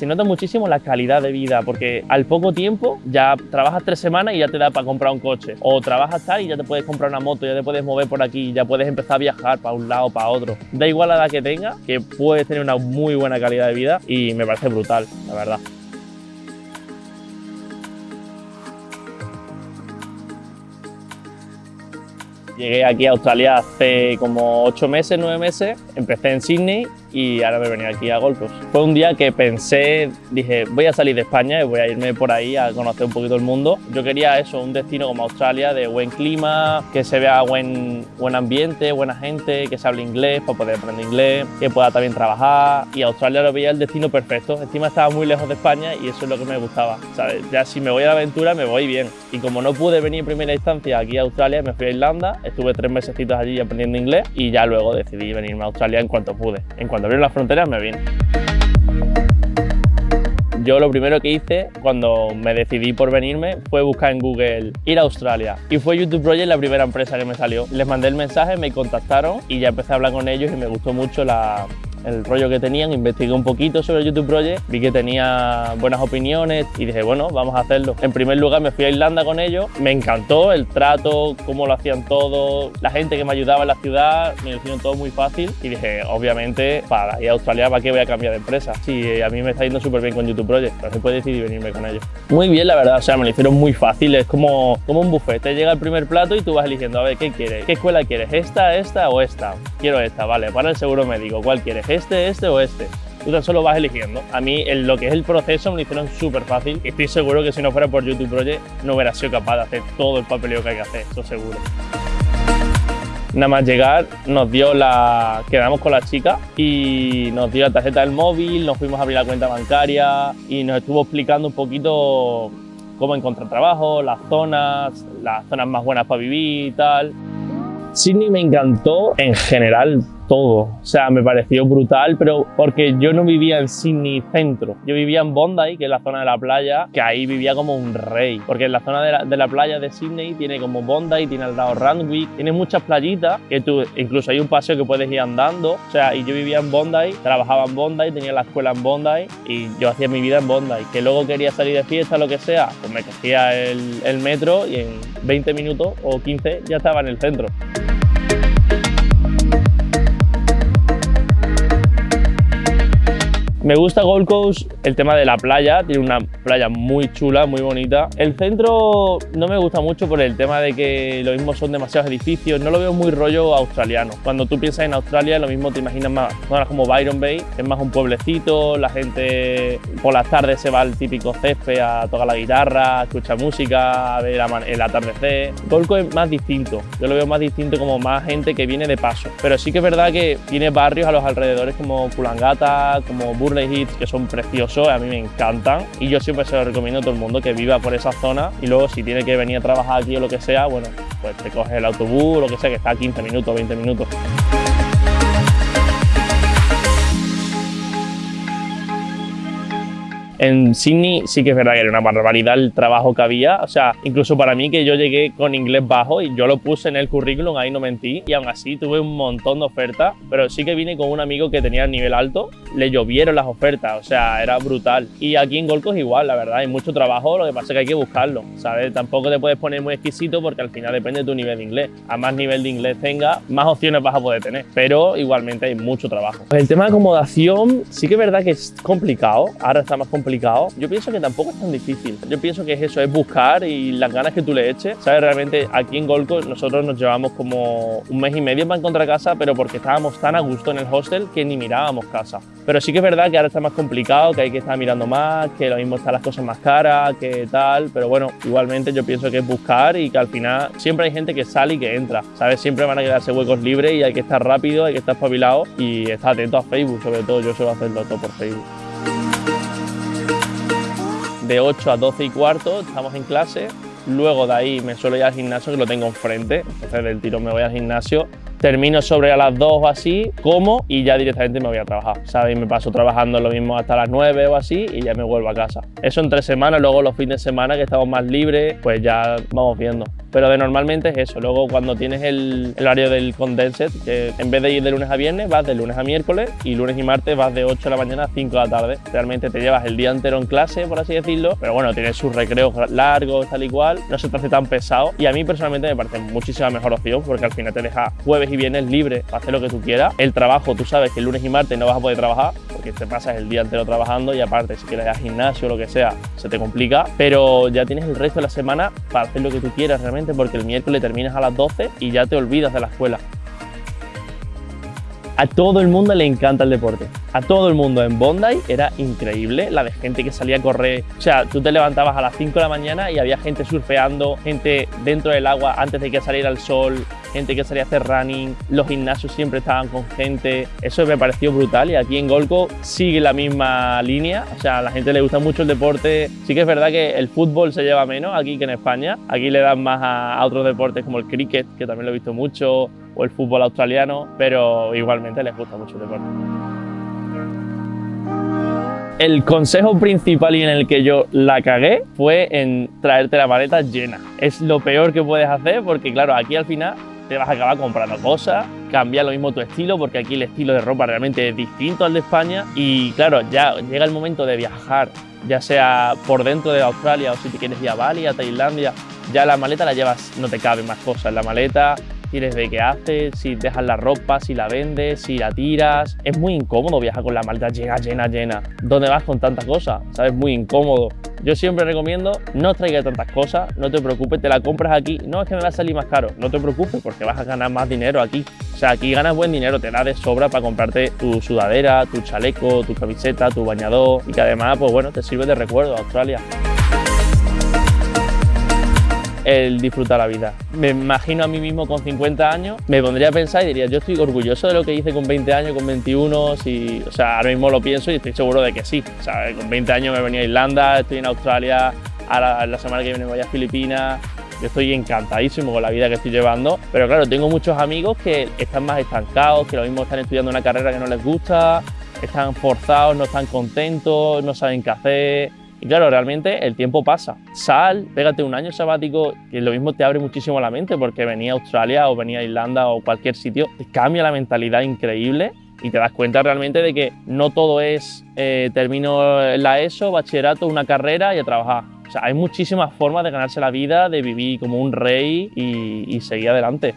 se nota muchísimo la calidad de vida, porque al poco tiempo ya trabajas tres semanas y ya te da para comprar un coche, o trabajas tal y ya te puedes comprar una moto, ya te puedes mover por aquí, ya puedes empezar a viajar para un lado, para otro. Da igual la edad que tenga, que puedes tener una muy buena calidad de vida y me parece brutal, la verdad. Llegué aquí a Australia hace como ocho meses, nueve meses. Empecé en Sydney y ahora me venía aquí a Gold Fue un día que pensé, dije, voy a salir de España y voy a irme por ahí a conocer un poquito el mundo. Yo quería eso, un destino como Australia de buen clima, que se vea buen, buen ambiente, buena gente, que se hable inglés para poder aprender inglés, que pueda también trabajar y Australia lo veía el destino perfecto. Encima estaba muy lejos de España y eso es lo que me gustaba. ¿sabes? Ya si me voy a la aventura me voy bien. Y como no pude venir en primera instancia aquí a Australia, me fui a Irlanda, estuve tres meses allí aprendiendo inglés y ya luego decidí venirme a Australia en cuanto pude. En cuanto abrieron las fronteras me vine. Yo lo primero que hice cuando me decidí por venirme fue buscar en Google ir a Australia y fue YouTube Project la primera empresa que me salió. Les mandé el mensaje, me contactaron y ya empecé a hablar con ellos y me gustó mucho la, el rollo que tenían, investigué un poquito sobre YouTube Project, vi que tenía buenas opiniones y dije, bueno, vamos a hacerlo. En primer lugar me fui a Irlanda con ellos, me encantó el trato, cómo lo hacían todo, la gente que me ayudaba en la ciudad, me lo hicieron todo muy fácil y dije, obviamente, para ir a Australia, ¿para qué voy a cambiar de empresa? Sí, a mí me está yendo súper bien con YouTube Project, entonces puedo decidir venirme con ellos. Muy bien, la verdad, o sea, me lo hicieron muy fácil, es como, como un buffet, te llega el primer plato y tú vas eligiendo, a ver, ¿qué quieres? ¿Qué escuela quieres? ¿Esta, esta o esta? Quiero esta, vale, para el seguro médico, ¿cuál quieres? ¿Este, este o este? Tú tan solo vas eligiendo. A mí lo que es el proceso me lo hicieron súper fácil estoy seguro que si no fuera por YouTube Project no hubiera sido capaz de hacer todo el papeleo que hay que hacer, eso seguro. Nada más llegar nos dio la... quedamos con la chica y nos dio la tarjeta del móvil, nos fuimos a abrir la cuenta bancaria y nos estuvo explicando un poquito cómo encontrar trabajo, las zonas, las zonas más buenas para vivir y tal. Sydney me encantó en general todo. O sea, me pareció brutal, pero porque yo no vivía en Sydney centro. Yo vivía en Bondi, que es la zona de la playa, que ahí vivía como un rey. Porque en la zona de la, playa de Sydney tiene como Bondi, tiene al lado Randwick, tiene muchas playitas, que tú, incluso hay un paseo que puedes ir andando. O sea, y yo vivía en Bondi, trabajaba en Bondi, tenía la escuela en Bondi y yo hacía mi vida en Bondi. Que luego quería salir de fiesta, lo que sea, pues me cogía el, el metro y en 20 minutos o 15 ya estaba en el centro. Me gusta Gold Coast el tema de la playa, tiene una playa muy chula, muy bonita. El centro no me gusta mucho por el tema de que lo mismo son demasiados edificios, no lo veo muy rollo australiano. Cuando tú piensas en Australia, lo mismo te imaginas más zonas como Byron Bay, es más un pueblecito, la gente por las tardes se va al típico césped a tocar la guitarra, a escuchar música, a ver el atardecer. Gold Coast es más distinto, yo lo veo más distinto como más gente que viene de paso. Pero sí que es verdad que tiene barrios a los alrededores como Kulangata, como Bur Hits que son preciosos, a mí me encantan y yo siempre se lo recomiendo a todo el mundo que viva por esa zona y luego si tiene que venir a trabajar aquí o lo que sea, bueno, pues te coges el autobús o lo que sea que está a 15 minutos, 20 minutos. En Sydney sí que es verdad que era una barbaridad el trabajo que había, o sea, incluso para mí que yo llegué con inglés bajo y yo lo puse en el currículum, ahí no mentí, y aún así tuve un montón de ofertas, pero sí que vine con un amigo que tenía el nivel alto, le llovieron las ofertas, o sea, era brutal. Y aquí en Gold igual, la verdad, hay mucho trabajo, lo que pasa es que hay que buscarlo, ¿sabes? Tampoco te puedes poner muy exquisito porque al final depende de tu nivel de inglés. A más nivel de inglés tenga, más opciones vas a poder tener, pero igualmente hay mucho trabajo. El tema de acomodación sí que es verdad que es complicado, ahora está más complicado yo pienso que tampoco es tan difícil. Yo pienso que es eso, es buscar y las ganas que tú le eches. ¿Sabes? Realmente aquí en Golco nosotros nos llevamos como un mes y medio para encontrar casa, pero porque estábamos tan a gusto en el hostel que ni mirábamos casa. Pero sí que es verdad que ahora está más complicado, que hay que estar mirando más, que lo mismo están las cosas más caras, que tal. Pero bueno, igualmente yo pienso que es buscar y que al final siempre hay gente que sale y que entra. ¿Sabes? Siempre van a quedarse huecos libres y hay que estar rápido, hay que estar espabilado y estar atento a Facebook, sobre todo. Yo suelo hacerlo todo por Facebook de 8 a 12 y cuarto, estamos en clase, luego de ahí me suelo ir al gimnasio que lo tengo enfrente, entonces del tiro me voy al gimnasio. Termino sobre a las 2 o así, como y ya directamente me voy a trabajar, ¿sabes? me paso trabajando lo mismo hasta las 9 o así y ya me vuelvo a casa. Eso en tres semanas, luego los fines de semana que estamos más libres, pues ya vamos viendo pero de normalmente es eso. Luego cuando tienes el, horario del condensed, que en vez de ir de lunes a viernes, vas de lunes a miércoles y lunes y martes vas de 8 de la mañana a 5 de la tarde. Realmente te llevas el día entero en clase, por así decirlo, pero bueno, tienes sus recreos largos, tal y cual, no se te hace tan pesado y a mí personalmente me parece muchísima mejor opción porque al final te deja jueves y viernes libre para hacer lo que tú quieras. El trabajo, tú sabes que el lunes y martes no vas a poder trabajar porque te pasas el día entero trabajando y aparte si quieres ir al gimnasio o lo que sea, se te complica, pero ya tienes el resto de la semana para hacer lo que tú quieras realmente porque el miércoles terminas a las 12 y ya te olvidas de la escuela. A todo el mundo le encanta el deporte. A todo el mundo en Bondi era increíble la de gente que salía a correr. O sea, tú te levantabas a las 5 de la mañana y había gente surfeando, gente dentro del agua antes de que saliera el sol, gente que salía a hacer running, los gimnasios siempre estaban con gente. Eso me pareció brutal y aquí en Golco sigue la misma línea. O sea, a la gente le gusta mucho el deporte. Sí que es verdad que el fútbol se lleva menos aquí que en España. Aquí le dan más a, a otros deportes como el cricket, que también lo he visto mucho, o el fútbol australiano, pero igualmente les gusta mucho el deporte. El consejo principal y en el que yo la cagué fue en traerte la maleta llena. Es lo peor que puedes hacer porque claro, aquí al final te vas a acabar comprando cosas, cambiar lo mismo tu estilo porque aquí el estilo de ropa realmente es distinto al de España y claro, ya llega el momento de viajar, ya sea por dentro de Australia o si te quieres ir a Bali, a Tailandia, ya la maleta la llevas, no te caben más cosas en la maleta, tienes de qué haces, si dejas la ropa, si la vendes, si la tiras. Es muy incómodo viajar con la maleta llena, llena, llena. ¿Dónde vas con tantas cosas? ¿Sabes? Muy incómodo. Yo siempre recomiendo no traigas tantas cosas, no te preocupes, te la compras aquí. No es que me va a salir más caro, no te preocupes porque vas a ganar más dinero aquí. O sea, aquí ganas buen dinero, te da de sobra para comprarte tu sudadera, tu chaleco, tu camiseta, tu bañador y que además, pues bueno, te sirve de recuerdo a Australia el disfrutar la vida. Me imagino a mí mismo con 50 años, me pondría a pensar y diría, yo estoy orgulloso de lo que hice con 20 años, con 21, si, o sea, ahora mismo lo pienso y estoy seguro de que sí. O sea, con 20 años me venía a Irlanda, estoy en Australia, ahora la semana que viene voy a Filipinas, yo estoy encantadísimo con la vida que estoy llevando, pero claro, tengo muchos amigos que están más estancados, que lo mismo están estudiando una carrera que no les gusta, están forzados, no están contentos, no saben qué hacer, y claro, realmente el tiempo pasa. Sal, pégate un año sabático, que lo mismo te abre muchísimo la mente, porque venía a Australia o venía a Irlanda o cualquier sitio, te cambia la mentalidad increíble y te das cuenta realmente de que no todo es eh, termino la ESO, bachillerato, una carrera y a trabajar. O sea, hay muchísimas formas de ganarse la vida, de vivir como un rey y seguir adelante.